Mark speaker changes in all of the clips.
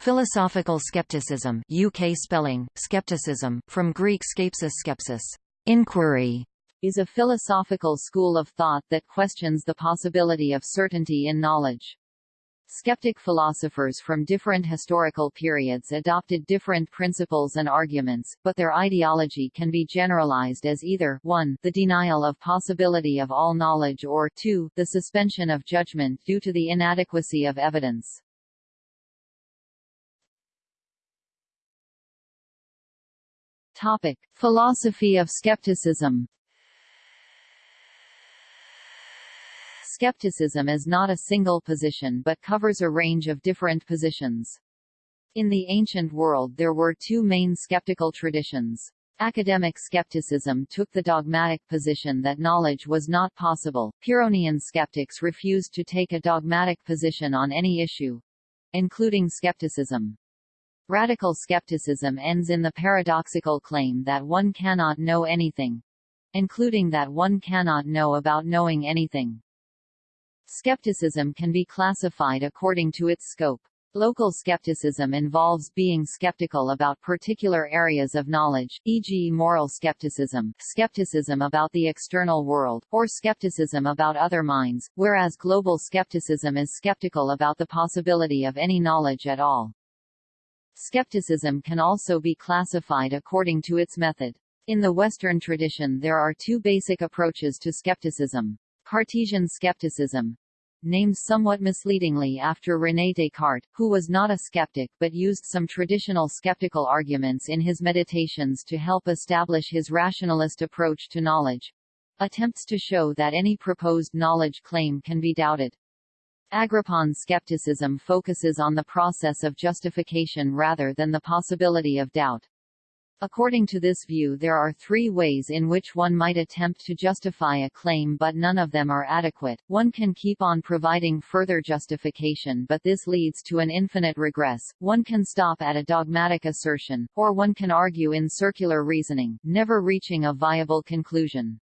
Speaker 1: Philosophical skepticism UK spelling, skepticism, from Greek skepsis skepsis, inquiry,
Speaker 2: is a philosophical school of thought that questions the possibility of certainty in knowledge. Skeptic philosophers from different historical periods adopted different principles and arguments, but their ideology can be generalized as either 1 the denial of possibility of all knowledge or 2 the suspension of judgment due to the inadequacy of evidence. Topic: Philosophy of skepticism. Skepticism is not a single position but covers a range of different positions. In the ancient world there were two main skeptical traditions. Academic skepticism took the dogmatic position that knowledge was not possible. Pyrrhonian skeptics refused to take a dogmatic position on any issue, including skepticism. Radical skepticism ends in the paradoxical claim that one cannot know anything, including that one cannot know about knowing anything. Skepticism can be classified according to its scope. Local skepticism involves being skeptical about particular areas of knowledge, e.g. moral skepticism, skepticism about the external world, or skepticism about other minds, whereas global skepticism is skeptical about the possibility of any knowledge at all. Skepticism can also be classified according to its method. In the Western tradition there are two basic approaches to skepticism. Cartesian skepticism, named somewhat misleadingly after René Descartes, who was not a skeptic but used some traditional skeptical arguments in his meditations to help establish his rationalist approach to knowledge. Attempts to show that any proposed knowledge claim can be doubted. Agrippan skepticism focuses on the process of justification rather than the possibility of doubt. According to this view there are three ways in which one might attempt to justify a claim but none of them are adequate. One can keep on providing further justification but this leads to an infinite regress, one can stop at a dogmatic assertion, or one can argue in circular reasoning, never reaching a viable conclusion.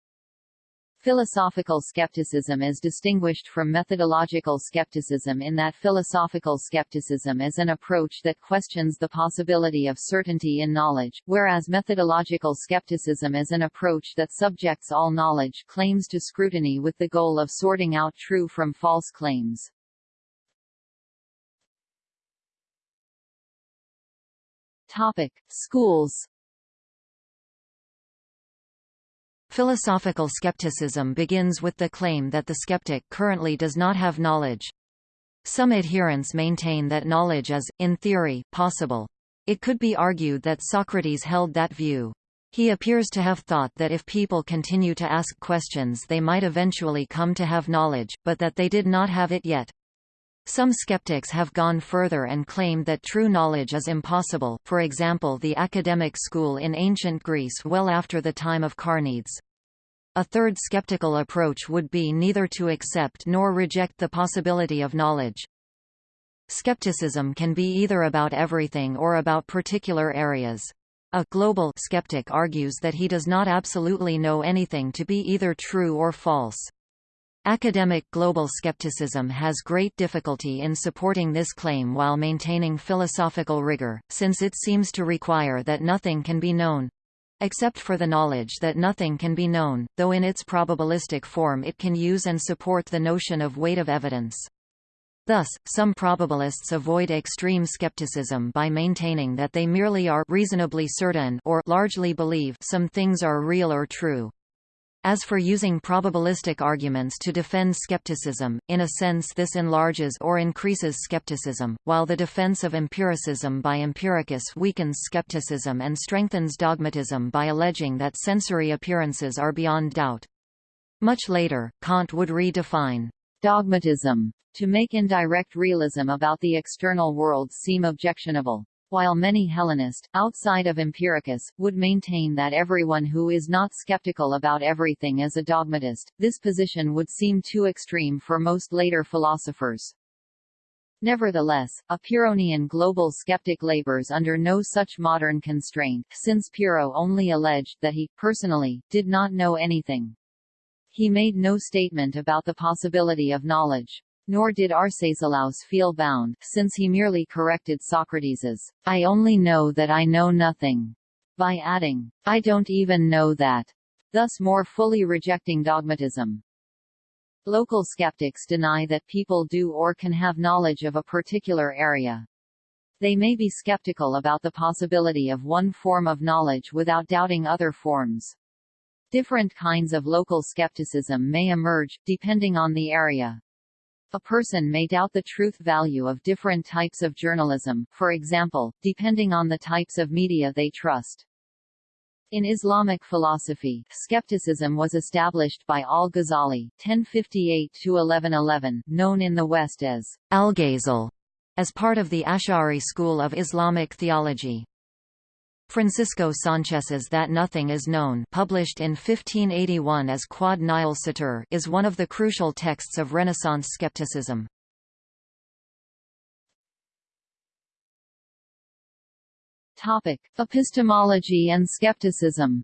Speaker 2: Philosophical skepticism is distinguished from methodological skepticism in that philosophical skepticism is an approach that questions the possibility of certainty in knowledge, whereas methodological skepticism is an approach that subjects all knowledge claims to scrutiny with the goal of sorting out true from false claims. Topic: Schools
Speaker 1: Philosophical skepticism begins with the claim that the skeptic currently does not have knowledge. Some adherents maintain that knowledge is, in theory, possible. It could be argued that Socrates held that view. He appears to have thought that if people continue to ask questions they might eventually come to have knowledge, but that they did not have it yet. Some skeptics have gone further and claimed that true knowledge is impossible for example the academic school in ancient Greece well after the time of Carneades. A third skeptical approach would be neither to accept nor reject the possibility of knowledge. Skepticism can be either about everything or about particular areas. A global skeptic argues that he does not absolutely know anything to be either true or false. Academic global skepticism has great difficulty in supporting this claim while maintaining philosophical rigor, since it seems to require that nothing can be known, Except for the knowledge that nothing can be known, though in its probabilistic form it can use and support the notion of weight of evidence. Thus, some probabilists avoid extreme skepticism by maintaining that they merely are reasonably certain or largely believe some things are real or true. As for using probabilistic arguments to defend skepticism, in a sense this enlarges or increases skepticism, while the defense of empiricism by empiricus weakens skepticism and strengthens dogmatism by alleging that sensory appearances are beyond doubt. Much later, Kant would redefine dogmatism to make indirect realism about the external world seem objectionable while many Hellenists, outside of Empiricus, would maintain that everyone who is not skeptical about everything is a dogmatist, this position would seem too extreme for most later philosophers. Nevertheless, a Pyrrhonian global skeptic labors under no such modern constraint, since Pyrrho only alleged that he, personally, did not know anything. He made no statement about the possibility of knowledge.
Speaker 2: Nor did Arcesilaus feel bound, since he merely corrected Socrates's, I only know that I know nothing, by adding, I don't even know that, thus more fully rejecting dogmatism. Local skeptics deny that people do or can have knowledge of a particular area. They may be skeptical about the possibility of one form of knowledge without doubting other forms. Different kinds of local skepticism may emerge, depending on the area. A person may doubt the truth value of different types of journalism, for example, depending on the types of media they trust. In Islamic philosophy, skepticism was established by al-Ghazali (1058–1111), known in the West as
Speaker 1: Algazel, as part of the Ash'ari school of Islamic theology. Francisco Sanchez's That Nothing is Known published in 1581 as Nihil Scitur is one of the crucial texts of Renaissance skepticism.
Speaker 2: Topic: Epistemology and skepticism.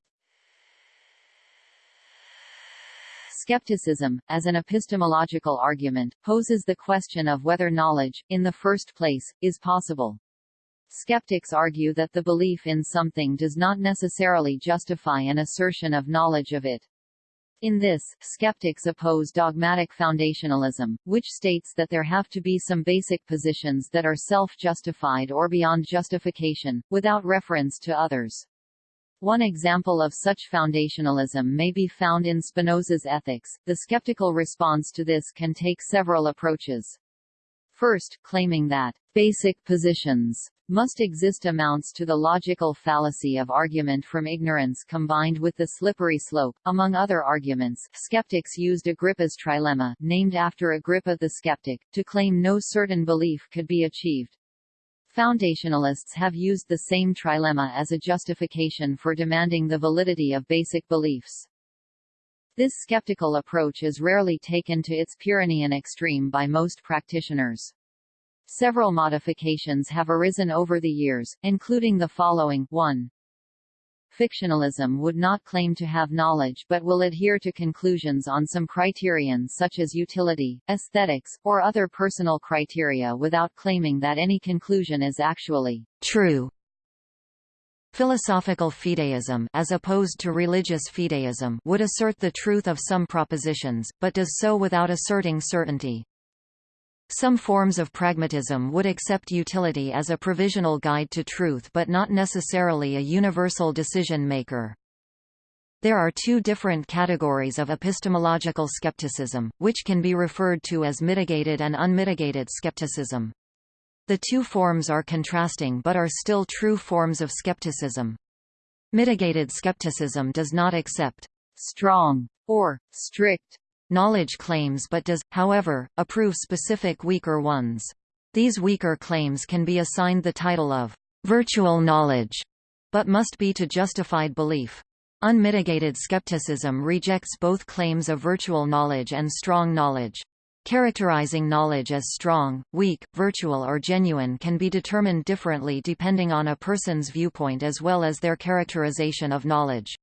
Speaker 2: Skepticism, as an epistemological argument, poses the question of whether knowledge, in the first place, is possible. Skeptics argue that the belief in something does not necessarily justify an assertion of knowledge of it. In this, skeptics oppose dogmatic foundationalism, which states that there have to be some basic positions that are self-justified or beyond justification, without reference to others. One example of such foundationalism may be found in Spinoza's Ethics. The skeptical response to this can take several approaches. First, claiming that basic positions must exist amounts to the logical fallacy of argument from ignorance combined with the slippery slope. Among other arguments, skeptics used Agrippa's trilemma, named after Agrippa the skeptic, to claim no certain belief could be achieved. Foundationalists have used the same trilemma as a justification for demanding the validity of basic beliefs. This skeptical approach is rarely taken to its Pyrrhonian extreme by most practitioners. Several modifications have arisen over the years, including the following 1. Fictionalism would not claim to have knowledge but will adhere to conclusions on some criterion such as utility, aesthetics, or other personal criteria without claiming that any conclusion is actually true.
Speaker 1: Philosophical fideism as opposed to religious fideism would assert the truth of some propositions, but does so without asserting certainty. Some forms of pragmatism would accept utility as a provisional guide to truth but not necessarily a universal decision-maker. There are two different categories of epistemological skepticism, which can be referred to as mitigated and unmitigated skepticism. The two forms are contrasting but are still true forms of skepticism. Mitigated skepticism does not accept strong or strict knowledge claims but does, however, approve specific weaker ones. These weaker claims can be assigned the title of virtual knowledge, but must be to justified belief. Unmitigated skepticism rejects both claims of virtual knowledge and strong knowledge. Characterizing knowledge as strong, weak, virtual or genuine can be determined differently depending on a person's viewpoint as well as their characterization of knowledge.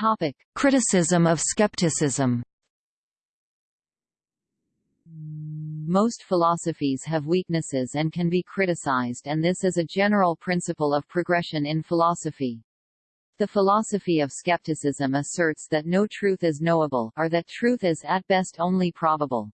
Speaker 2: Topic.
Speaker 1: Criticism of skepticism
Speaker 2: Most philosophies have weaknesses and can be criticized and this is a general principle of progression in philosophy. The philosophy of skepticism asserts that no truth is knowable, or that truth is at best only probable.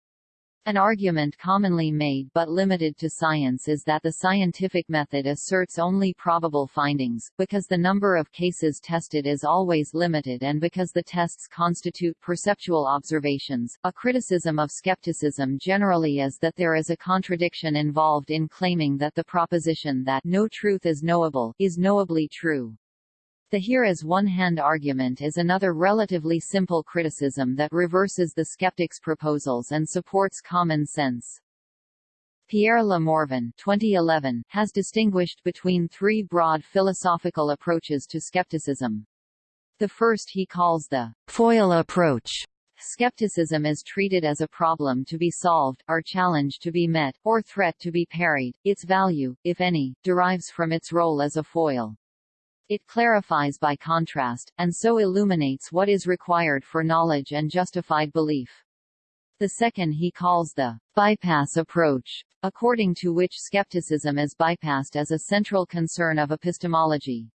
Speaker 2: An argument commonly made but limited to science is that the scientific method asserts only probable findings, because the number of cases tested is always limited and because the tests constitute perceptual observations. A criticism of skepticism generally is that there is a contradiction involved in claiming that the proposition that no truth is knowable is knowably true. The here as one-hand argument is another relatively simple criticism that reverses the skeptic's proposals and supports common sense. Pierre Le Morvan 2011, has distinguished between three broad philosophical approaches to skepticism. The first he calls the foil approach. Skepticism is treated as a problem to be solved, or challenge to be met, or threat to be parried. Its value, if any, derives from its role as a foil. It clarifies by contrast, and so illuminates what is required for knowledge and justified belief. The second he calls the bypass approach, according to which skepticism is bypassed as a central concern of epistemology.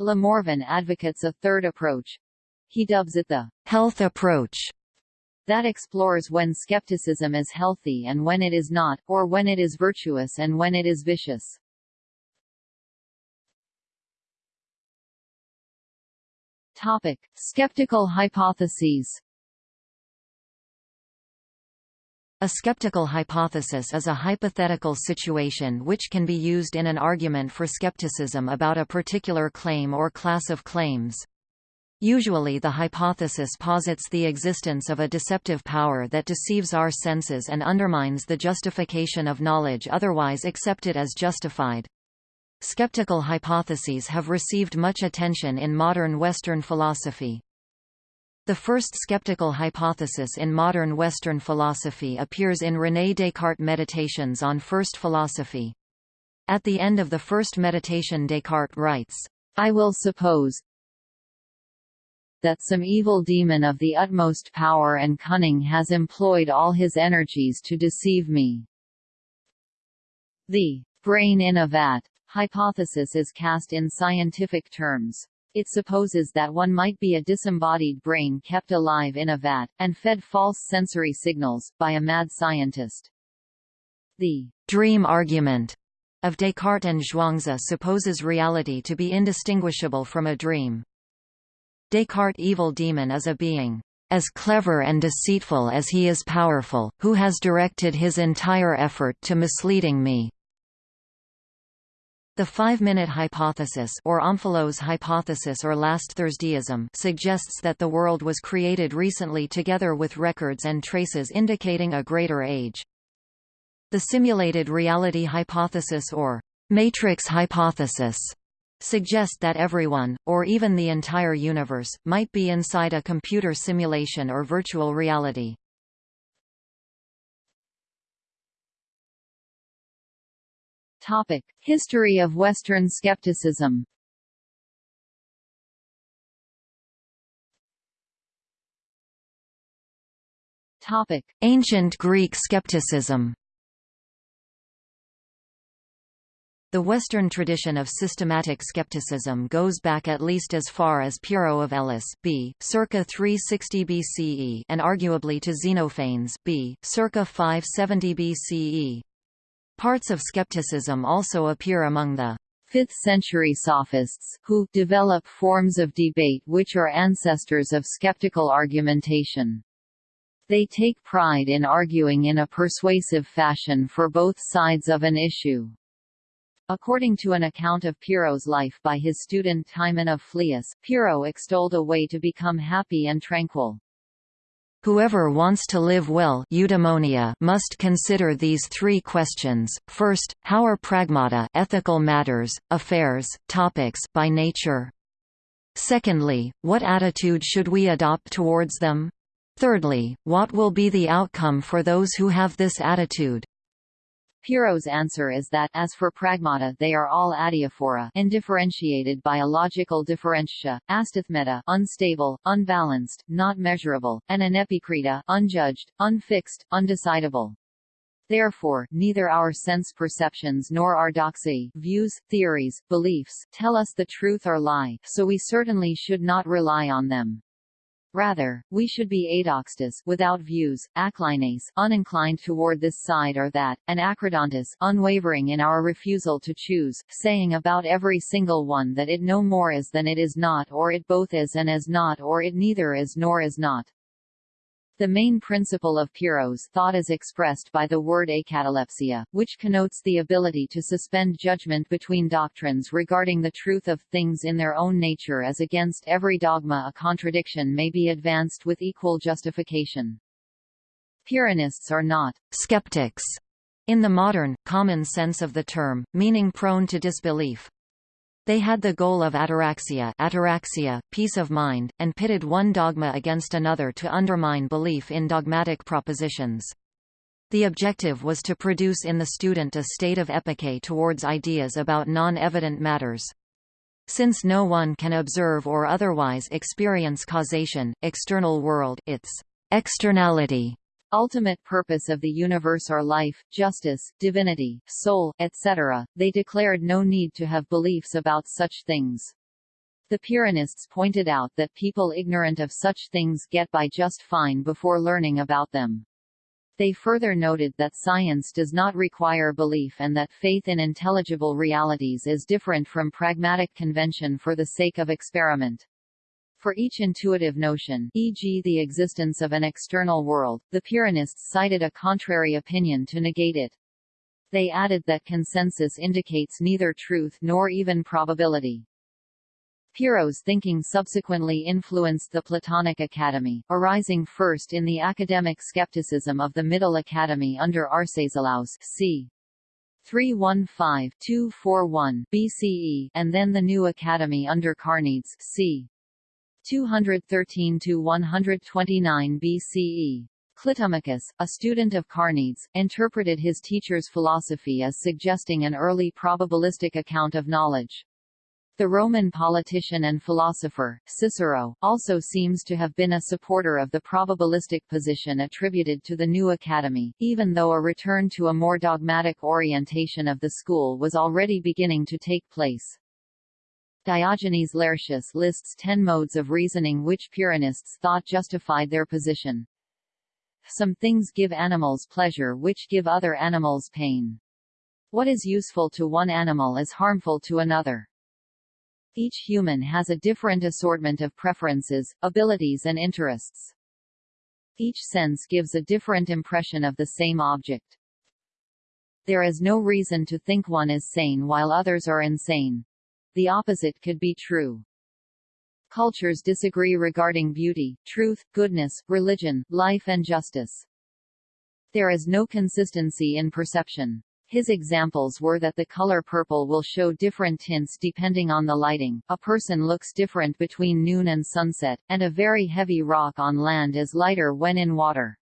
Speaker 2: Le Morvan advocates a third approach. He dubs it the health approach that explores when skepticism is healthy and when it is not, or when it is virtuous and when it is vicious. Topic: Skeptical hypotheses.
Speaker 1: A skeptical hypothesis is a hypothetical situation which can be used in an argument for skepticism about a particular claim or class of claims. Usually the hypothesis posits the existence of a deceptive power that deceives our senses and undermines the justification of knowledge otherwise accepted as justified. Skeptical hypotheses have received much attention in modern Western philosophy. The first skeptical hypothesis in modern Western philosophy appears in René Descartes' Meditations on First Philosophy. At the end of the first meditation Descartes writes,
Speaker 2: I will suppose that some evil demon of the utmost power and cunning has employed all his energies to deceive me. The brain in a vat hypothesis is cast in scientific terms. It supposes that one might be a disembodied brain kept alive in a vat, and fed false sensory signals, by a mad scientist. The dream argument of Descartes and Zhuangzi supposes reality to be indistinguishable from a dream. Descartes' evil demon is a being as clever and deceitful as he is powerful, who has directed his entire effort to misleading me. The five-minute hypothesis or Omphalos hypothesis or last Thursdayism suggests that the world was created recently together with records and traces indicating a greater age. The simulated reality hypothesis or matrix hypothesis suggest that everyone, or even the entire universe, might be inside a computer simulation or virtual reality. Topic: History of Western skepticism. Topic:
Speaker 1: Ancient Greek skepticism. The Western tradition of systematic skepticism goes back at least as far as Pyrrho of Elis b. circa 360 BCE and arguably to Xenophanes b. circa 570 BCE. Parts of skepticism also appear among the
Speaker 2: 5th-century sophists, who develop forms of debate which are ancestors of skeptical argumentation. They take pride in arguing in a persuasive fashion for both sides of an issue. According to an account of Pyrrho's life by his student Timon of Phlius, Pyrrho extolled a way to become happy and tranquil.
Speaker 1: Whoever wants to live well eudaimonia must consider these three questions. First, how are pragmata ethical matters, affairs, topics by nature? Secondly, what attitude should we adopt towards them? Thirdly, what will be the outcome for those who have this attitude?
Speaker 2: Pyrrho's answer is that, as for pragmata they are all adiaphora indifferentiated by a logical differentia, astathmeta unstable, unbalanced, not measurable, and anepikrita unjudged, unfixed, undecidable. Therefore, neither our sense perceptions nor our doxai views, theories, beliefs tell us the truth or lie, so we certainly should not rely on them. Rather, we should be adoxastous without views, aklineis uninclined toward this side or that, and akradantous unwavering in our refusal to choose, saying about every single one that it no more is than it is not or it both is and is not or it neither is nor is not. The main principle of Pyrrho's thought is expressed by the word akatalepsia, which connotes the ability to suspend judgment between doctrines regarding the truth of things in their own nature as against every dogma a contradiction may be advanced with equal justification. Pyrrhonists are not skeptics in the modern, common sense of the term, meaning prone to disbelief. They had the goal of ataraxia, ataraxia peace of mind, and pitted one dogma against another to undermine belief in dogmatic propositions. The objective was to produce in the student a state of epoché towards ideas about non-evident matters.
Speaker 1: Since no one can observe or otherwise experience causation, external world, its externality,
Speaker 2: ultimate purpose of the universe are life, justice, divinity, soul, etc., they declared no need to have beliefs about such things. The Pyrrhonists pointed out that people ignorant of such things get by just fine before learning about them. They further noted that science does not require belief and that faith in intelligible realities is different from pragmatic convention for the sake of experiment. For each intuitive notion e.g. the existence of an external world, the Pyrrhonists cited a contrary opinion to negate it. They added that consensus indicates neither truth nor even probability. Pyrrho's thinking subsequently influenced the Platonic Academy, arising first in the academic skepticism of the Middle Academy under Arcesilaus c. 315-241 BCE and then the New Academy under Carneades c. 213-129 BCE. Clitomachus, a student of Carneades, interpreted his teacher's philosophy as suggesting an early probabilistic account of knowledge. The Roman politician and philosopher, Cicero, also seems to have been a supporter of the probabilistic position attributed to the new academy, even though a return to a more dogmatic orientation of the school was already beginning to take place. Diogenes Laertius lists ten modes of reasoning which Pyrrhonists thought justified their position. Some things give animals pleasure which give other animals pain. What is useful to one animal is harmful to another. Each human has a different assortment of preferences, abilities and interests. Each sense gives a different impression of the same object. There is no reason to think one is sane while others are insane. The opposite could be true. Cultures disagree regarding beauty, truth, goodness, religion, life and justice. There is no consistency in perception. His examples were that the color purple will show different tints depending on the lighting, a person looks different between noon and sunset, and a very heavy rock on land is lighter when in water.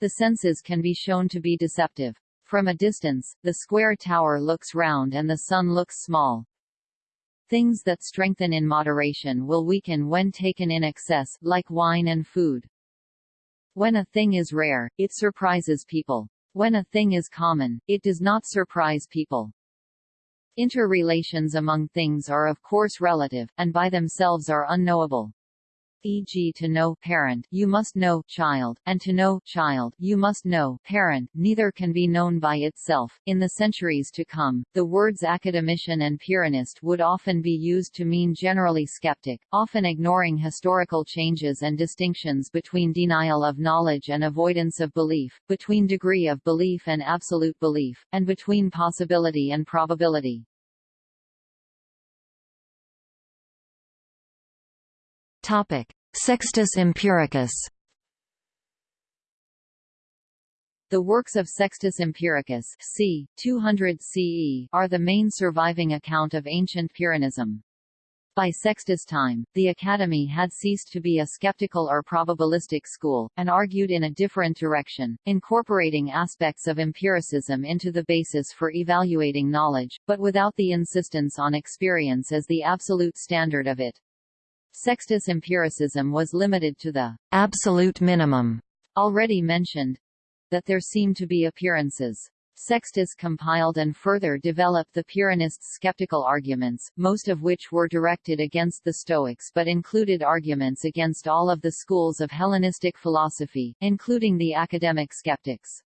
Speaker 2: The senses can be shown to be deceptive. From a distance, the square tower looks round and the sun looks small. Things that strengthen in moderation will weaken when taken in excess, like wine and food. When a thing is rare, it surprises people. When a thing is common, it does not surprise people. Interrelations among things are of course relative, and by themselves are unknowable e.g. to know parent you must know child, and to know child you must know parent neither can be known by itself. In the centuries to come, the words academician and Pyrrhonist would often be used to mean generally skeptic, often ignoring historical changes and distinctions between denial of knowledge and avoidance of belief, between degree of belief and absolute belief, and between possibility and probability.
Speaker 1: Topic: Sextus Empiricus.
Speaker 2: The works of Sextus Empiricus c. 200 CE are the main surviving account of ancient Pyrrhonism. By Sextus' time, the Academy had ceased to be a skeptical or probabilistic school, and argued in a different direction, incorporating aspects of empiricism into the basis for evaluating knowledge, but without the insistence on experience as the absolute standard of it. Sextus empiricism was limited to the
Speaker 1: absolute minimum
Speaker 2: already mentioned, that there seem to be appearances. Sextus compiled and further developed the Pyrrhonists' skeptical arguments, most of which were directed against the Stoics but included arguments against all of the schools of Hellenistic philosophy, including the academic skeptics.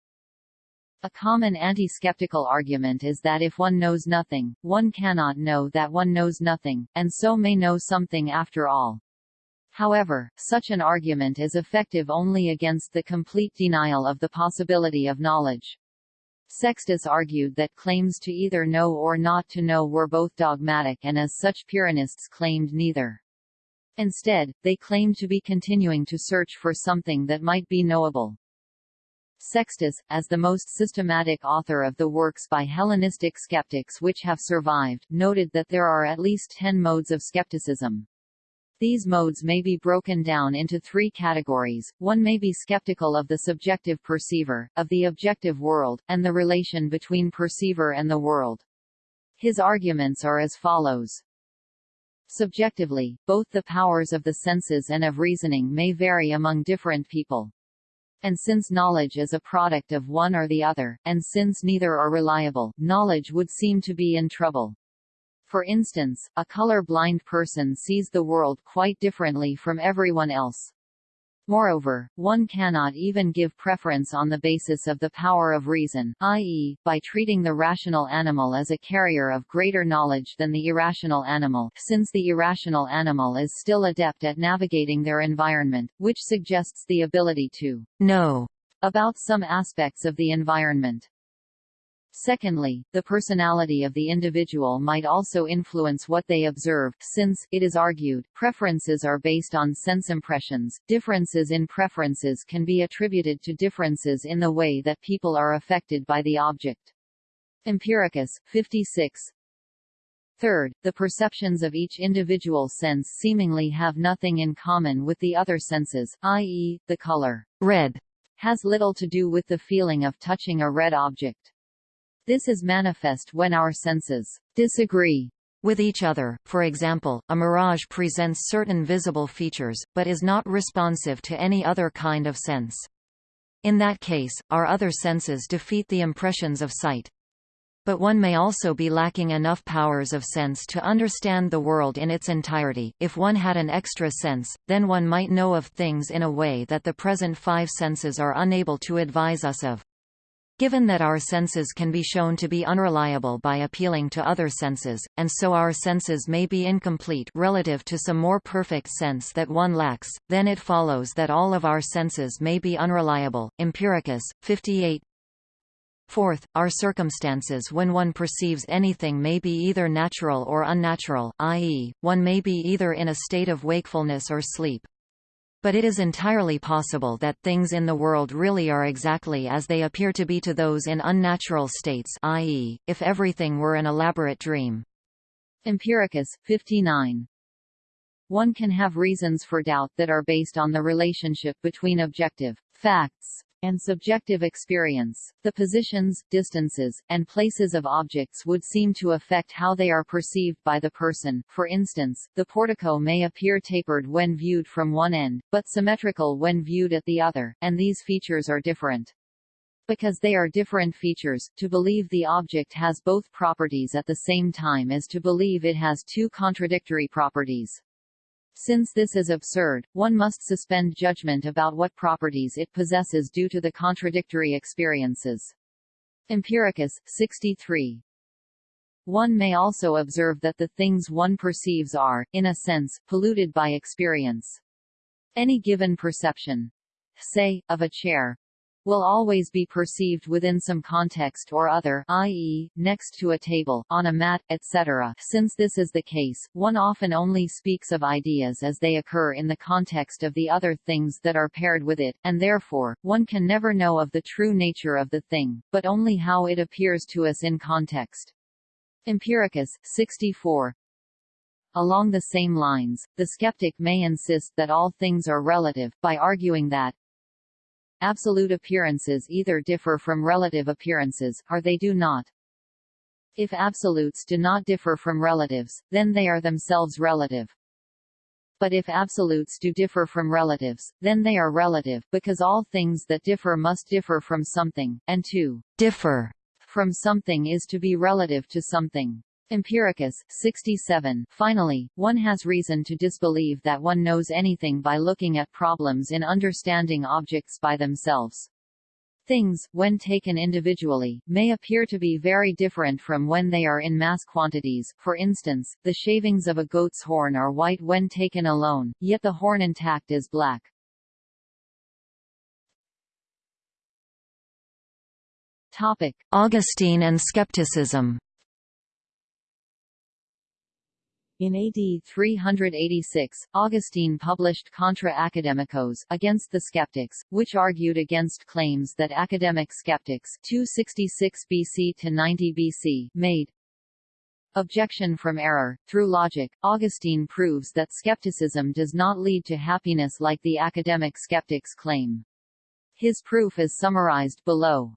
Speaker 2: A common anti-skeptical argument is that if one knows nothing, one cannot know that one knows nothing, and so may know something after all. However, such an argument is effective only against the complete denial of the possibility of knowledge. Sextus argued that claims to either know or not to know were both dogmatic and as such Pyrrhonists claimed neither. Instead, they claimed to be continuing to search for something that might be knowable. Sextus, as the most systematic author of the works by Hellenistic skeptics which have survived, noted that there are at least ten modes of skepticism. These modes may be broken down into three categories. One may be skeptical of the subjective perceiver, of the objective world, and the relation between perceiver and the world. His arguments are as follows. Subjectively, both the powers of the senses and of reasoning may vary among different people. And since knowledge is a product of one or the other, and since neither are reliable, knowledge would seem to be in trouble. For instance, a color-blind person sees the world quite differently from everyone else. Moreover, one cannot even give preference on the basis of the power of reason, i.e., by treating the rational animal as a carrier of greater knowledge than the irrational animal, since the irrational animal is still adept at navigating their environment, which suggests the ability to
Speaker 1: know
Speaker 2: about some aspects of the environment. Secondly, the personality of the individual might also influence what they observe, since, it is argued, preferences are based on sense impressions. Differences in preferences can be attributed to differences in the way that people are affected by the object. Empiricus, 56. Third, the perceptions of each individual sense seemingly have nothing in common with the other senses, i.e., the color red has little to do with the feeling of touching a red object. This is manifest when our senses disagree
Speaker 1: with each other. For example, a mirage presents certain visible features, but is not responsive to any other kind of sense. In that case, our other senses defeat the impressions of sight. But one may also be lacking enough powers of sense to understand the world in its entirety. If one had an extra sense, then one might know of things in a way that the present five senses are unable to advise us of. Given that our senses can be shown to be unreliable by appealing to other senses, and so our senses may be incomplete relative to some more perfect sense that one lacks, then it follows that all of our senses may be unreliable. Empiricus, 58 Fourth, our circumstances when one perceives anything may be either natural or unnatural, i.e., one may be either in a state of wakefulness or sleep. But it is entirely possible that things in the world really are exactly as they appear to be to those in unnatural states i.e., if everything were an elaborate dream.
Speaker 2: Empiricus, 59. One can have reasons for doubt that are based on the relationship between objective facts and subjective experience. The positions, distances, and places of objects would seem to affect how they are perceived by the person. For instance, the portico may appear tapered when viewed from one end, but symmetrical when viewed at the other, and these features are different. Because they are different features, to believe the object has both properties at the same time is to believe it has two contradictory properties. Since this is absurd, one must suspend judgment about what properties it possesses due to the contradictory experiences. Empiricus, 63. One may also observe that the things one perceives are, in a sense, polluted by experience. Any given perception, say, of a chair, will always be perceived within some context or other i.e., next to a table, on a mat, etc. Since this is the case, one often only speaks of ideas as they occur in the context of the other things that are paired with it, and therefore, one can never know of the true nature of the thing, but only how it appears to us in context. Empiricus, 64, Along the same lines, the skeptic may insist that all things are relative, by arguing that, Absolute appearances either differ from relative appearances, or they do not. If absolutes do not differ from relatives, then they are themselves relative. But if absolutes do differ from relatives, then they are relative, because all things that differ must differ from something, and to differ from something is to be relative to something. Empiricus, 67. Finally, one has reason to disbelieve that one knows anything by looking at problems in understanding objects by themselves. Things, when taken individually, may appear to be very different from when they are in mass quantities. For instance, the shavings of a goat's horn are white when taken alone, yet the horn intact is black.
Speaker 1: Topic: Augustine and skepticism.
Speaker 2: In AD 386, Augustine published Contra Academicos against the skeptics, which argued against claims that academic skeptics 266 BC to 90 BC made. Objection from error. Through logic, Augustine proves that skepticism does not lead to happiness like the academic skeptics claim. His proof is summarized below.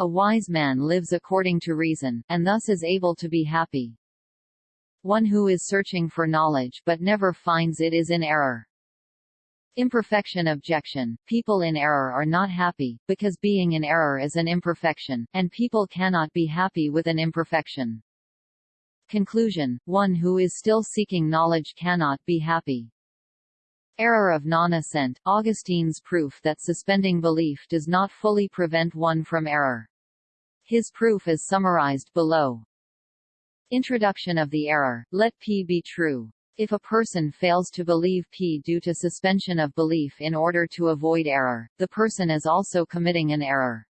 Speaker 2: A wise man lives according to reason, and thus is able to be happy. One who is searching for knowledge but never finds it is in error. Imperfection objection – People in error are not happy, because being in error is an imperfection, and people cannot be happy with an imperfection. Conclusion – One who is still seeking knowledge cannot be happy. Error of non-assent – Augustine's proof that suspending belief does not fully prevent one from error. His proof is summarized below. Introduction of the error, let P be true. If a person fails to believe P due to suspension of belief in order to avoid error, the person is also committing an error.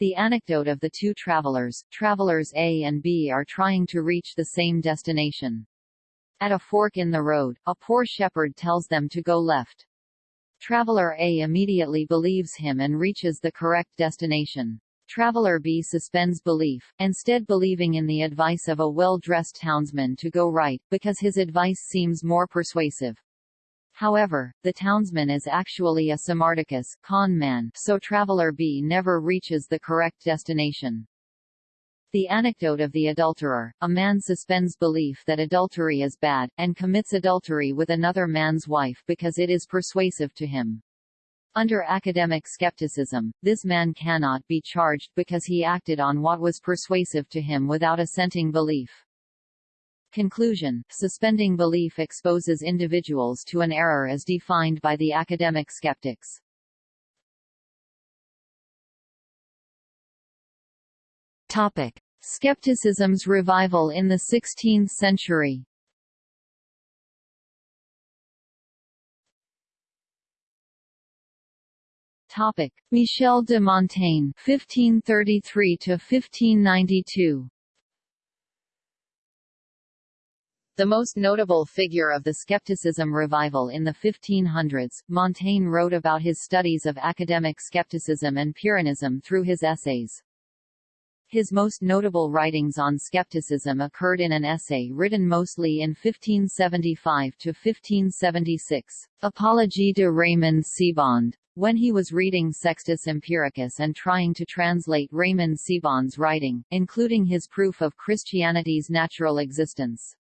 Speaker 2: The anecdote of the two travelers, travelers A and B are trying to reach the same destination. At a fork in the road, a poor shepherd tells them to go left. Traveler A immediately believes him and reaches the correct destination. Traveler B suspends belief, instead believing in the advice of a well-dressed townsman to go right, because his advice seems more persuasive. However, the townsman is actually a Simardicus con man, so traveler B never reaches the correct destination. The anecdote of the adulterer, a man suspends belief that adultery is bad, and commits adultery with another man's wife because it is persuasive to him. Under academic skepticism, this man cannot be charged because he acted on what was persuasive to him without assenting belief. Conclusion, suspending belief exposes individuals to an error as defined by the academic skeptics. Topic. Skepticism's revival in the 16th century Topic: Michel de Montaigne (1533–1592). The most notable figure of the skepticism revival in the 1500s, Montaigne wrote about his studies of academic skepticism and Pyrrhonism through his essays. His most notable writings on skepticism occurred in an essay written mostly in 1575 to 1576, Apologie de Raymond Sebond, when he was reading Sextus Empiricus and trying to translate Raymond Sebond's writing, including his proof of Christianity's natural existence.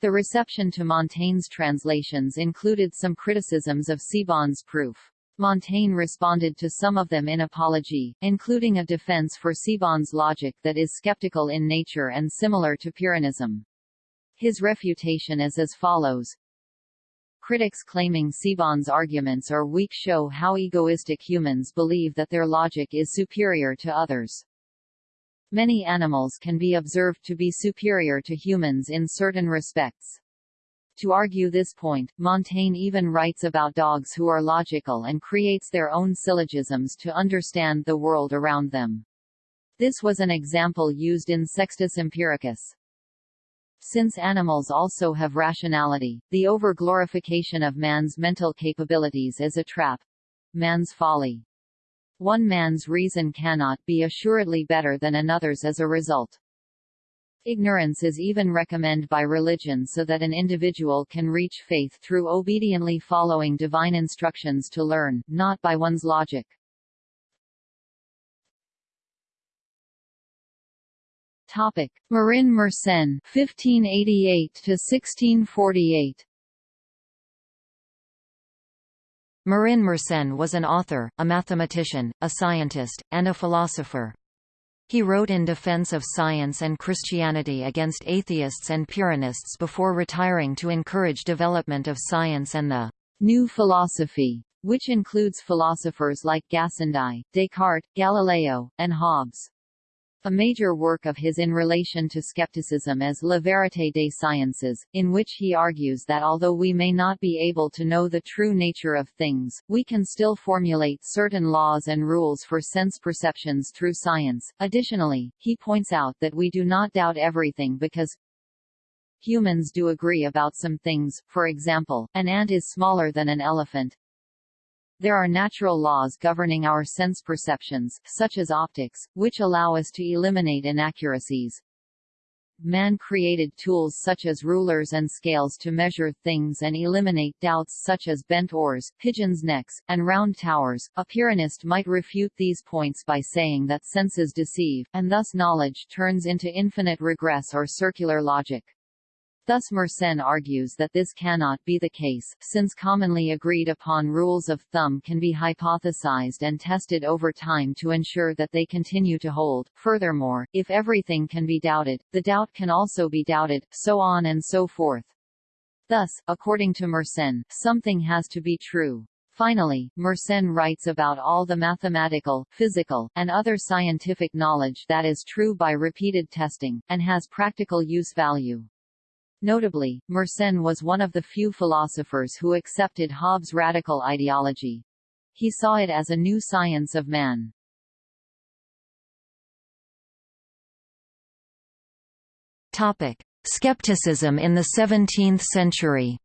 Speaker 2: The reception to Montaigne's translations included some criticisms of Sebond's proof. Montaigne responded to some of them in Apology, including a defense for Sebond's logic that is skeptical in nature and similar to Pyrrhonism. His refutation is as follows. Critics claiming Sebond's arguments are weak show how egoistic humans believe that their logic is superior to others. Many animals can be observed to be superior to humans in certain respects. To argue this point, Montaigne even writes about dogs who are logical and creates their own syllogisms to understand the world around them. This was an example used in Sextus Empiricus. Since animals also have rationality, the over-glorification of man's mental capabilities is a trap. Man's folly. One man's reason cannot be assuredly better than another's as a result. Ignorance is even recommended by religion so that an individual can reach faith through obediently following divine instructions to learn, not by one's logic. Topic: Marin Mersenne (1588–1648).
Speaker 1: Marin Mersenne was an author, a mathematician, a scientist, and a philosopher. He wrote in defense of science and Christianity against atheists and Pyrrhonists before retiring to encourage development of science and the
Speaker 2: new philosophy, which includes philosophers like Gassendi, Descartes, Galileo, and Hobbes. A major work of his in relation to skepticism is La Vérité des Sciences, in which he argues that although we may not be able to know the true nature of things, we can still formulate certain laws and rules for sense perceptions through science. Additionally, he points out that we do not doubt everything because humans do agree about some things, for example, an ant is smaller than an elephant, there are natural laws governing our sense perceptions, such as optics, which allow us to eliminate inaccuracies. Man created tools such as rulers and scales to measure things and eliminate doubts such as bent oars, pigeons' necks, and round towers. A Pyrrhonist might refute these points by saying that senses deceive, and thus knowledge turns into infinite regress or circular logic. Thus Mersenne argues that this cannot be the case, since commonly agreed upon rules of thumb can be hypothesized and tested over time to ensure that they continue to hold. Furthermore, if everything can be doubted, the doubt can also be doubted, so on and so forth. Thus, according to Mersenne, something has to be true. Finally, Mersenne writes about all the mathematical, physical, and other scientific knowledge that is true by repeated testing, and has practical use value. Notably, Mersenne was one of the few philosophers who accepted Hobbes' radical ideology. He saw it as a new science of man.
Speaker 1: Topic: Skepticism in the 17th century.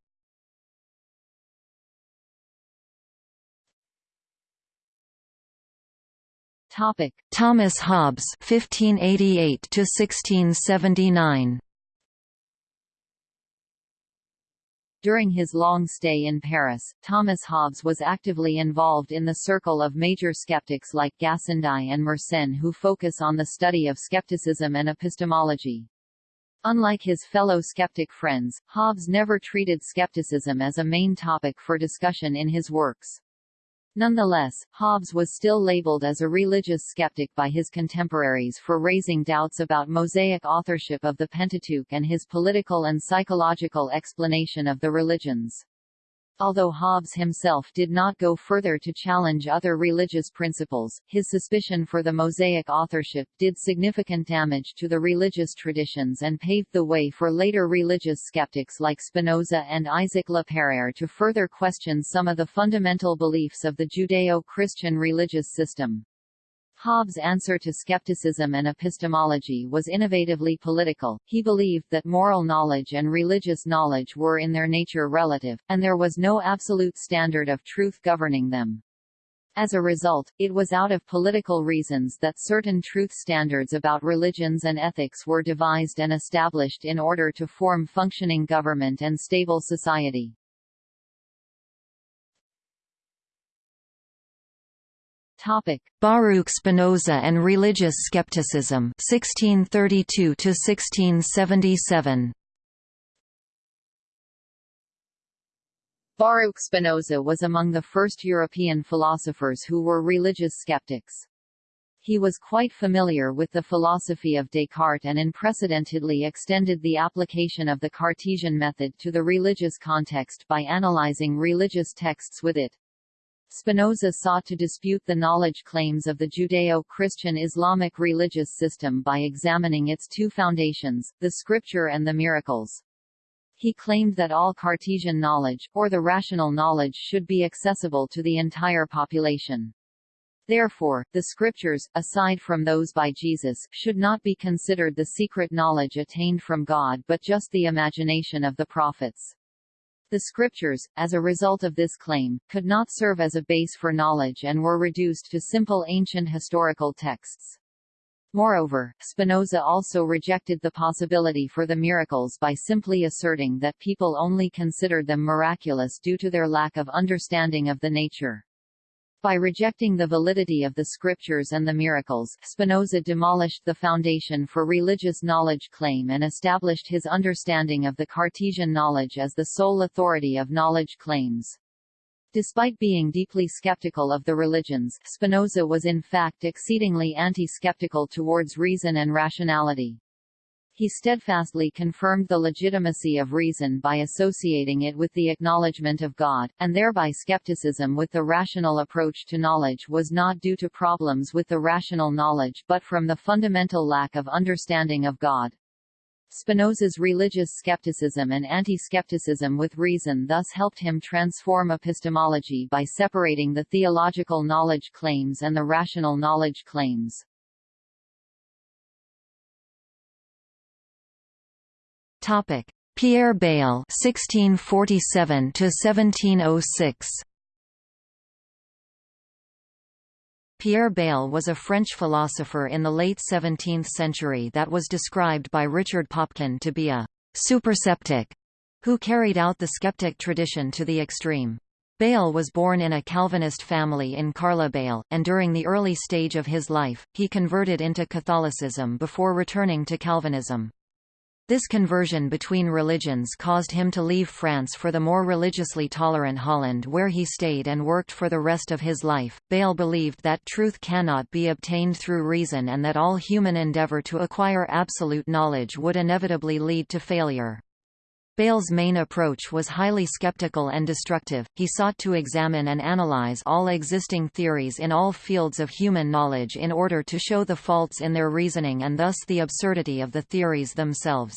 Speaker 2: Topic:
Speaker 1: Thomas Hobbes (1588 to 1679).
Speaker 2: During his long stay in Paris, Thomas Hobbes was actively involved in the circle of major skeptics like Gassendi and Mersenne who focus on the study of skepticism and epistemology. Unlike his fellow skeptic friends, Hobbes never treated skepticism as a main topic for discussion in his works. Nonetheless, Hobbes was still labeled as a religious skeptic by his contemporaries for raising doubts about Mosaic authorship of the Pentateuch and his political and psychological explanation of the religions. Although Hobbes himself did not go further to challenge other religious principles, his suspicion for the Mosaic authorship did significant damage to the religious traditions and paved the way for later religious skeptics like Spinoza and Isaac La Peyrère to further question some of the fundamental beliefs of the Judeo-Christian religious system. Hobbes' answer to skepticism and epistemology was innovatively political. He believed that moral knowledge and religious knowledge were in their nature relative, and there was no absolute standard of truth governing them. As a result, it was out of political reasons that certain truth standards about religions and ethics were devised and established in order to form functioning government and stable society.
Speaker 1: Topic: Baruch Spinoza and religious skepticism 1632 to 1677.
Speaker 2: Baruch Spinoza was among the first European philosophers who were religious skeptics. He was quite familiar with the philosophy of Descartes and unprecedentedly extended the application of the Cartesian method to the religious context by analyzing religious texts with it. Spinoza sought to dispute the knowledge claims of the Judeo-Christian Islamic religious system by examining its two foundations, the scripture and the miracles. He claimed that all Cartesian knowledge, or the rational knowledge should be accessible to the entire population. Therefore, the scriptures, aside from those by Jesus, should not be considered the secret knowledge attained from God but just the imagination of the prophets. The scriptures, as a result of this claim, could not serve as a base for knowledge and were reduced to simple ancient historical texts. Moreover, Spinoza also rejected the possibility for the miracles by simply asserting that people only considered them miraculous due to their lack of understanding of the nature. By rejecting the validity of the scriptures and the miracles, Spinoza demolished the foundation for religious knowledge claim and established his understanding of the Cartesian knowledge as the sole authority of knowledge claims. Despite being deeply skeptical of the religions, Spinoza was in fact exceedingly anti-skeptical towards reason and rationality. He steadfastly confirmed the legitimacy of reason by associating it with the acknowledgement of God, and thereby skepticism with the rational approach to knowledge was not due to problems with the rational knowledge but from the fundamental lack of understanding of God. Spinoza's religious skepticism and anti-skepticism with reason thus helped him transform epistemology by separating the theological knowledge claims and the rational knowledge claims.
Speaker 1: Topic: Pierre Bayle (1647 to 1706). Pierre Bayle was a French philosopher in the late 17th century that was described by Richard Popkin to be a superseptic who carried out the skeptic tradition to the extreme. Bayle was born in a Calvinist family in Carla and during the early stage of his life, he converted into Catholicism before returning to Calvinism. This conversion between religions caused him to leave France for the more religiously tolerant Holland where he stayed and worked for the rest of his life. Bayle believed that truth cannot be obtained through reason and that all human endeavour to acquire absolute knowledge would inevitably lead to failure. Bayle's main approach was highly skeptical and destructive. He sought to examine and analyze all existing theories in all fields of human knowledge in order to show the faults in their reasoning and thus the absurdity of the theories themselves.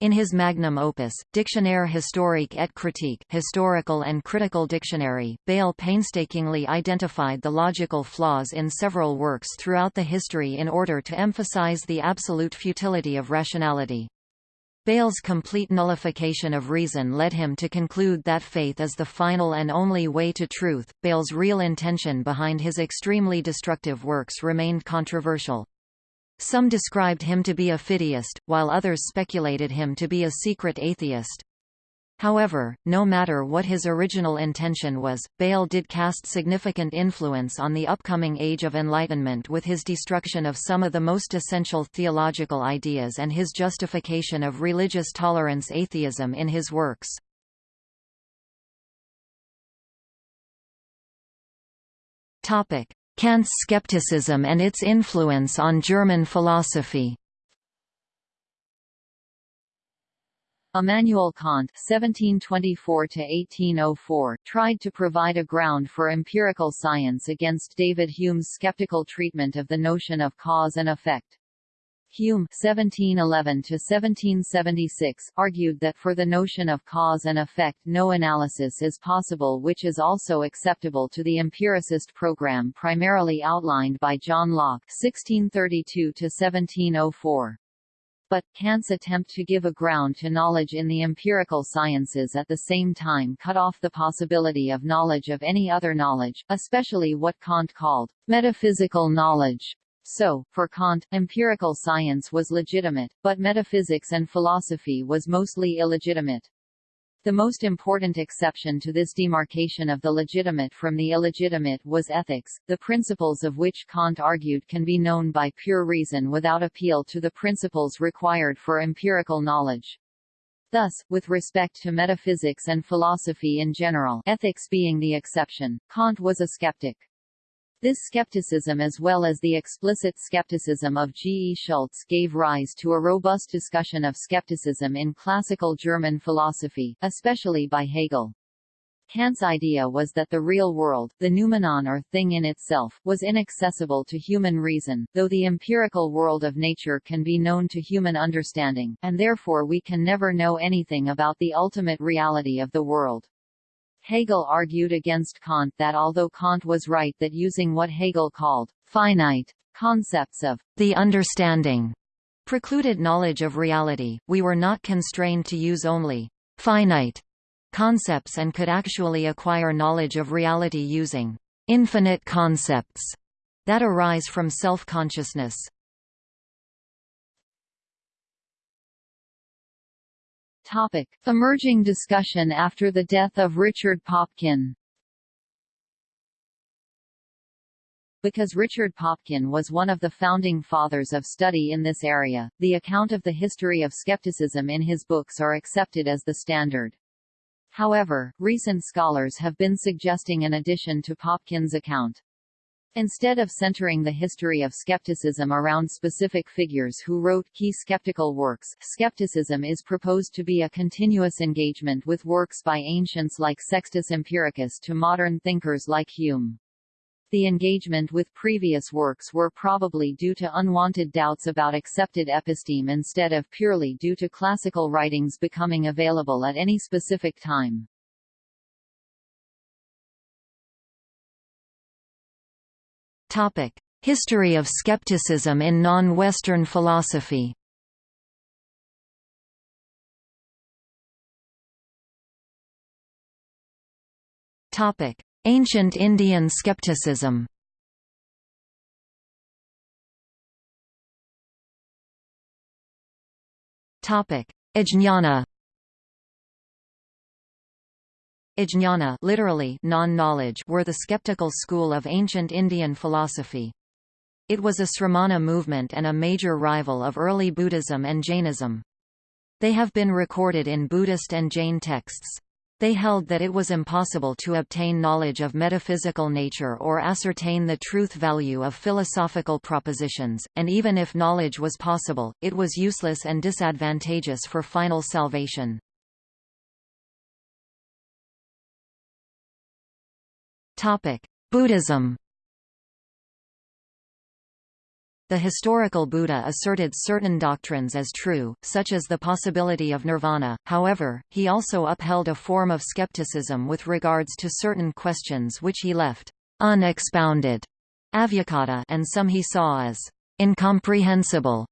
Speaker 1: In his magnum opus, Dictionnaire historique et critique historical and critical dictionary, Bayle painstakingly identified the logical flaws in several works throughout the history in order to emphasize the absolute futility of rationality. Bayle's complete nullification of reason led him to conclude that faith is the final and only way to truth. Bayle's real intention behind his extremely destructive works remained controversial. Some described him to be a fideist, while others speculated him to be a secret atheist. However, no matter what his original intention was, Bayle did cast significant influence on the upcoming Age of Enlightenment with his destruction of some of the most essential theological ideas and his justification of religious tolerance atheism in his works. Kant's skepticism and its influence on German philosophy
Speaker 2: Immanuel Kant (1724–1804) tried to provide a ground for empirical science against David Hume's skeptical treatment of the notion of cause and effect. Hume (1711–1776) argued that for the notion of cause and effect, no analysis is possible, which is also acceptable to the empiricist program primarily outlined by John Locke (1632–1704). But, Kant's attempt to give a ground to knowledge in the empirical sciences at the same time cut off the possibility of knowledge of any other knowledge, especially what Kant called metaphysical knowledge. So, for Kant, empirical science was legitimate, but metaphysics and philosophy was mostly illegitimate. The most important exception to this demarcation of the legitimate from the illegitimate was ethics, the principles of which Kant argued can be known by pure reason without appeal to the principles required for empirical knowledge. Thus, with respect to metaphysics and philosophy in general ethics being the exception, Kant was a skeptic. This skepticism as well as the explicit skepticism of G. E. Schulze gave rise to a robust discussion of skepticism in classical German philosophy, especially by Hegel. Kant's idea was that the real world, the noumenon or thing in itself, was inaccessible to human reason, though the empirical world of nature can be known to human understanding, and therefore we can never know anything about the ultimate reality of the world. Hegel argued against Kant that although Kant was right that using what Hegel called finite concepts of the understanding precluded knowledge of reality, we were not constrained to use only finite concepts and could actually acquire knowledge of reality using infinite concepts that arise from self-consciousness. Topic. Emerging discussion after the death of Richard Popkin Because Richard Popkin was one of the founding fathers of study in this area, the account of the history of skepticism in his books are accepted as the standard. However, recent scholars have been suggesting an addition to Popkin's account. Instead of centering the history of skepticism around specific figures who wrote key skeptical works, skepticism is proposed to be a continuous engagement with works by ancients like Sextus Empiricus to modern thinkers like Hume. The engagement with previous works were probably due to unwanted doubts about accepted episteme instead of purely due to classical writings becoming available at any specific time.
Speaker 1: History of skepticism in non-Western philosophy. Ancient Indian skepticism. Topic: Ajnana literally non-knowledge were the skeptical school of ancient Indian philosophy. It was a Sramana movement and a major rival of early Buddhism and Jainism. They have been recorded in Buddhist and Jain texts. They held that it was impossible to obtain knowledge of metaphysical nature or ascertain the truth value of philosophical propositions, and even if knowledge was possible, it was useless and disadvantageous for final salvation. Buddhism The historical Buddha asserted certain doctrines as true, such as the possibility of nirvana, however, he also upheld a form of skepticism with regards to certain questions which he left unexpounded and some he saw as incomprehensible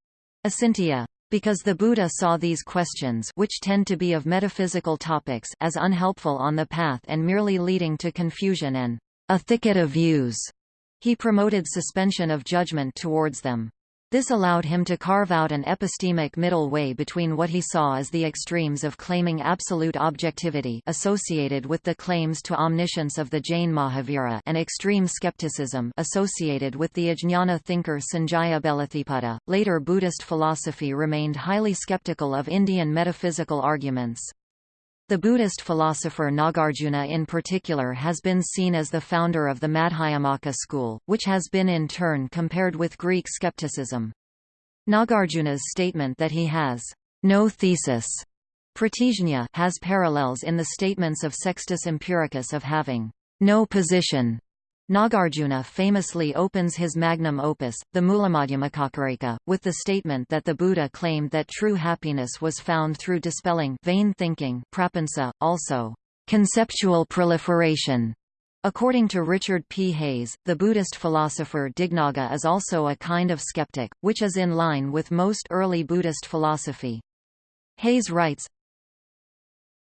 Speaker 1: acintya. Because the Buddha saw these questions which tend to be of metaphysical topics as unhelpful on the path and merely leading to confusion and a thicket of views, he promoted suspension of judgment towards them. This allowed him to carve out an epistemic middle way between what he saw as the extremes of claiming absolute objectivity associated with the claims to omniscience of the Jain Mahavira and extreme skepticism associated with the Ajnana thinker Sanjaya Belatthiputta. Later Buddhist philosophy remained highly skeptical of Indian metaphysical arguments. The Buddhist philosopher Nagarjuna in particular has been seen as the founder of the Madhyamaka school, which has been in turn compared with Greek skepticism. Nagarjuna's statement that he has no thesis has parallels in the statements of Sextus Empiricus of having no position Nagarjuna famously opens his magnum opus, the Mulamadhyamakakarika, with the statement that the Buddha claimed that true happiness was found through dispelling vain thinking prapansa, also conceptual proliferation. According to Richard P. Hayes, the Buddhist philosopher Dignaga is also a kind of skeptic, which is in line with most early Buddhist philosophy. Hayes writes,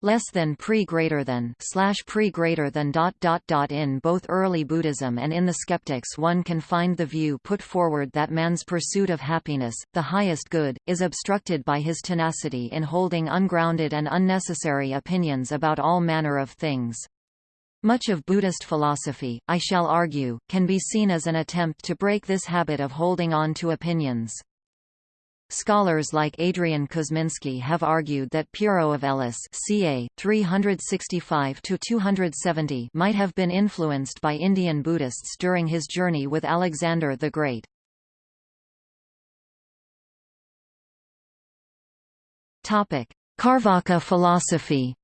Speaker 1: less than pre greater than slash pre greater than dot dot dot in both early Buddhism and in the skeptics one can find the view put forward that man's pursuit of happiness, the highest good, is obstructed by his tenacity in holding ungrounded and unnecessary opinions about all manner of things. Much of Buddhist philosophy, I shall argue, can be seen as an attempt to break this habit of holding on to opinions. Scholars like Adrian Kuzminski have argued that Pyrrho of Elis ca. 365–270 might have been influenced by Indian Buddhists during his journey with Alexander the Great. Carvaka philosophy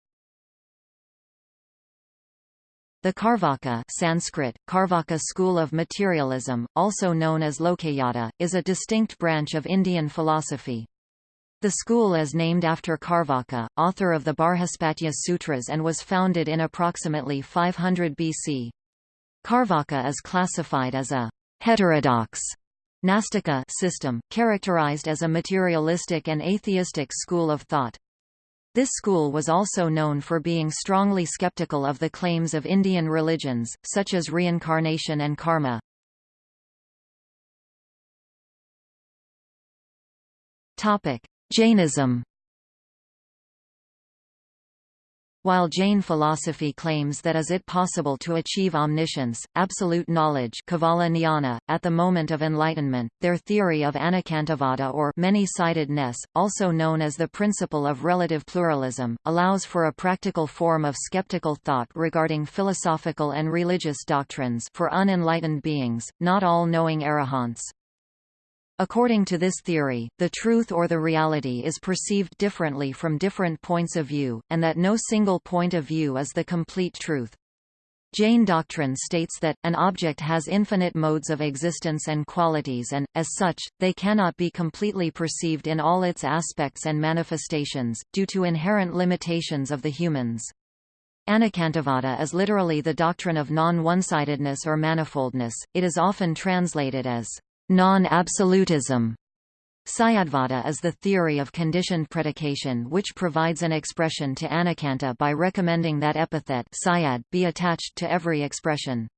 Speaker 1: The Carvaka Sanskrit, Carvaka school of materialism, also known as Lokayata, is a distinct branch of Indian philosophy. The school is named after Carvaka, author of the Barhaspatya Sutras and was founded in approximately 500 BC. Carvaka is classified as a heterodox Nastika system, characterized as a materialistic and atheistic school of thought. This school was also known for being strongly skeptical of the claims of Indian religions, such as reincarnation and karma. Jainism While Jain philosophy claims that is it possible to achieve omniscience, absolute knowledge jnana, at the moment of enlightenment, their theory of anekantavada or many-sidedness, also known as the principle of relative pluralism, allows for a practical form of skeptical thought regarding philosophical and religious doctrines for unenlightened beings, not all knowing arahants. According to this theory, the truth or the reality is perceived differently from different points of view, and that no single point of view is the complete truth. Jain doctrine states that, an object has infinite modes of existence and qualities and, as such, they cannot be completely perceived in all its aspects and manifestations, due to inherent limitations of the humans. Anekantavada is literally the doctrine of non-one-sidedness or manifoldness, it is often translated as Non-absolutism Syadvada is the theory of conditioned predication which provides an expression to anekanta by recommending that epithet syad be attached to every expression.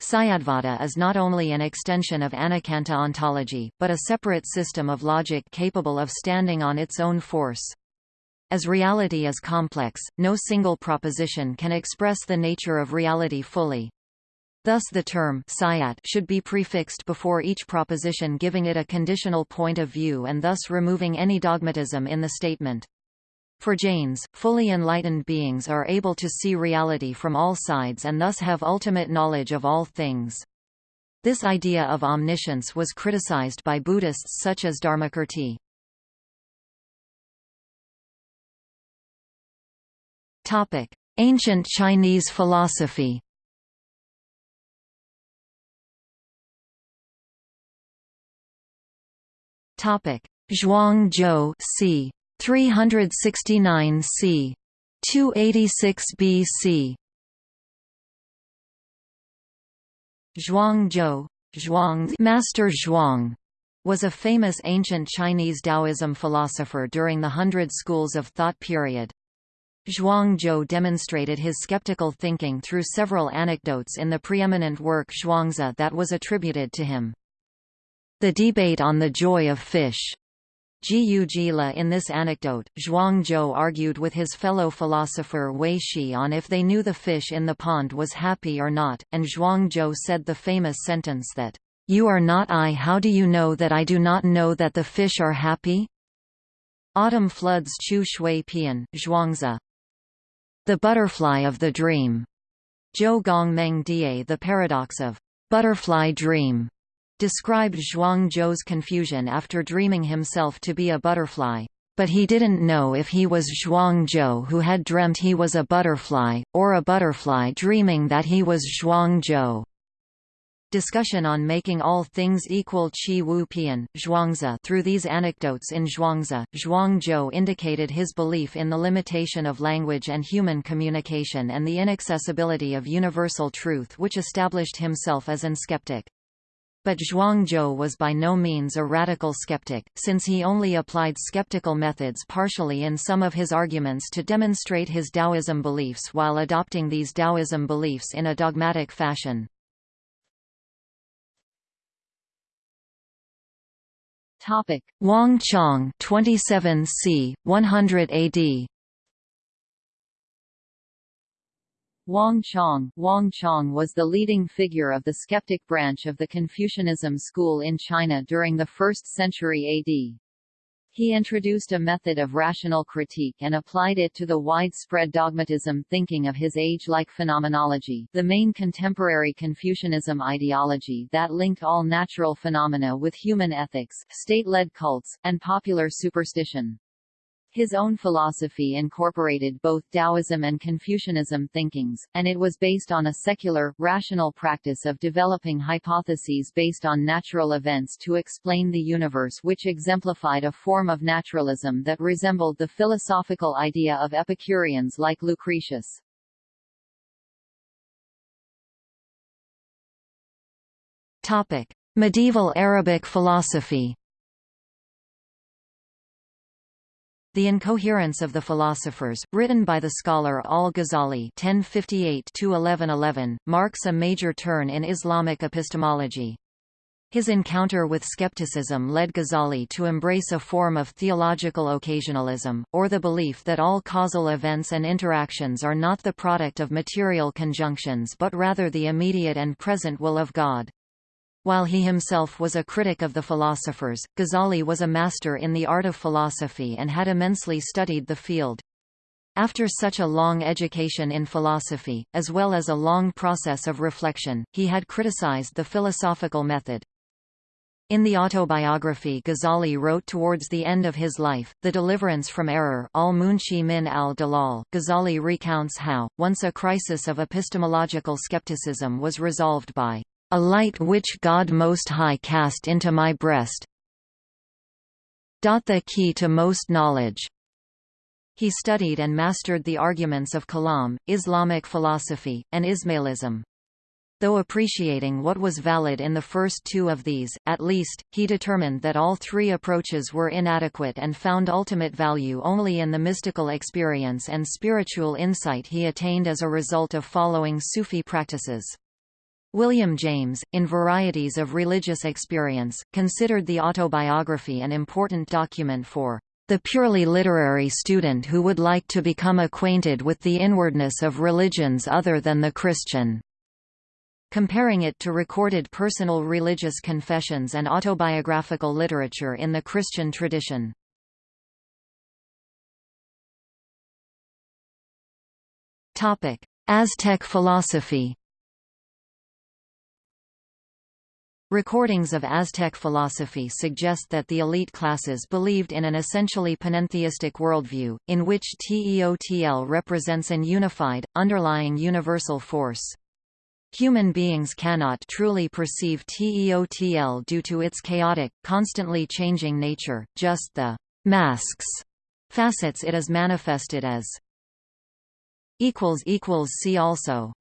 Speaker 1: Syadvada is not only an extension of anekanta ontology, but a separate system of logic capable of standing on its own force. As reality is complex, no single proposition can express the nature of reality fully. Thus the term sayat should be prefixed before each proposition giving it a conditional point of view and thus removing any dogmatism in the statement. For Jains, fully enlightened beings are able to see reality from all sides and thus have ultimate knowledge of all things. This idea of omniscience was criticized by Buddhists such as Dharmakirti. Ancient Chinese philosophy Topic: Zhuang Zhou c. 369 c. 286 BC. Zhuang Zhou, Zhuang, Master Zhuang, was a famous ancient Chinese Taoism philosopher during the Hundred Schools of Thought period. Zhuang Zhou demonstrated his skeptical thinking through several anecdotes in the preeminent work Zhuangzi that was attributed to him. The debate on the joy of fish. Jiu Jila in this anecdote, Zhuang Zhou argued with his fellow philosopher Hui Shi on if they knew the fish in the pond was happy or not, and Zhuang Zhou said the famous sentence that, "'You are not I how do you know that I do not know that the fish are happy?' Autumn floods Qiu Shui Pian, Zhuangzi. The butterfly of the dream. Zhou Gong Meng Die The paradox of butterfly dream described Zhuang Zhou's confusion after dreaming himself to be a butterfly. But he didn't know if he was Zhuang Zhou who had dreamt he was a butterfly, or a butterfly dreaming that he was Zhuang Zhou. Discussion on making all things equal Qi Wu Pian, Zhuangzi Through these anecdotes in Zhuangzi, Zhuang Zhou indicated his belief in the limitation of language and human communication and the inaccessibility of universal truth which established himself as an skeptic. But Zhuangzhou was by no means a radical skeptic, since he only applied skeptical methods partially in some of his arguments to demonstrate his Taoism beliefs while adopting these Taoism beliefs in a dogmatic fashion.
Speaker 2: Topic:
Speaker 1: Wang Chong, 27 c. 100 AD.
Speaker 2: Wang Chong, Wang Chong was the leading figure of the skeptic branch of the Confucianism school in China during the 1st century AD. He introduced a method of rational critique and applied it to the widespread dogmatism thinking of his age like phenomenology the main contemporary Confucianism ideology that linked all natural phenomena with human ethics, state-led cults, and popular superstition. His own philosophy incorporated both Taoism and Confucianism thinkings, and it was based on a secular, rational practice of developing hypotheses based on natural events to explain the universe which exemplified a form of naturalism that resembled the philosophical idea of Epicureans like Lucretius.
Speaker 1: Medieval Arabic philosophy The Incoherence of the Philosophers, written by the scholar al-Ghazali (1058–1111), marks a major turn in Islamic epistemology. His encounter with skepticism led Ghazali to embrace a form of theological occasionalism, or the belief that all causal events and interactions are not the product of material conjunctions but rather the immediate and present will of God. While he himself was a critic of the philosophers, Ghazali was a master in the art of philosophy and had immensely studied the field. After such a long education in philosophy, as well as a long process of reflection, he had criticized the philosophical method. In the autobiography Ghazali wrote towards the end of his life, The Deliverance from Error al-Munqidh min al-Dalal, Ghazali recounts how, once a crisis of epistemological skepticism was resolved by a light which God Most High cast into my breast. The key to most knowledge. He studied and mastered the arguments of Kalam, Islamic philosophy, and Ismailism. Though appreciating what was valid in the first two of these, at least, he determined that all three approaches were inadequate and found ultimate value only in the mystical experience and spiritual insight he attained as a result of following Sufi practices. William James, in Varieties of Religious Experience, considered the autobiography an important document for the purely literary student who would like to become acquainted with the inwardness of religions other than the Christian. comparing it to recorded personal religious confessions and autobiographical literature in the Christian tradition. Aztec philosophy Recordings of Aztec philosophy suggest that the elite classes believed in an essentially panentheistic worldview, in which Teotl represents an unified, underlying universal force. Human beings cannot truly perceive Teotl due to its chaotic, constantly changing nature, just the masks facets it is manifested as. See also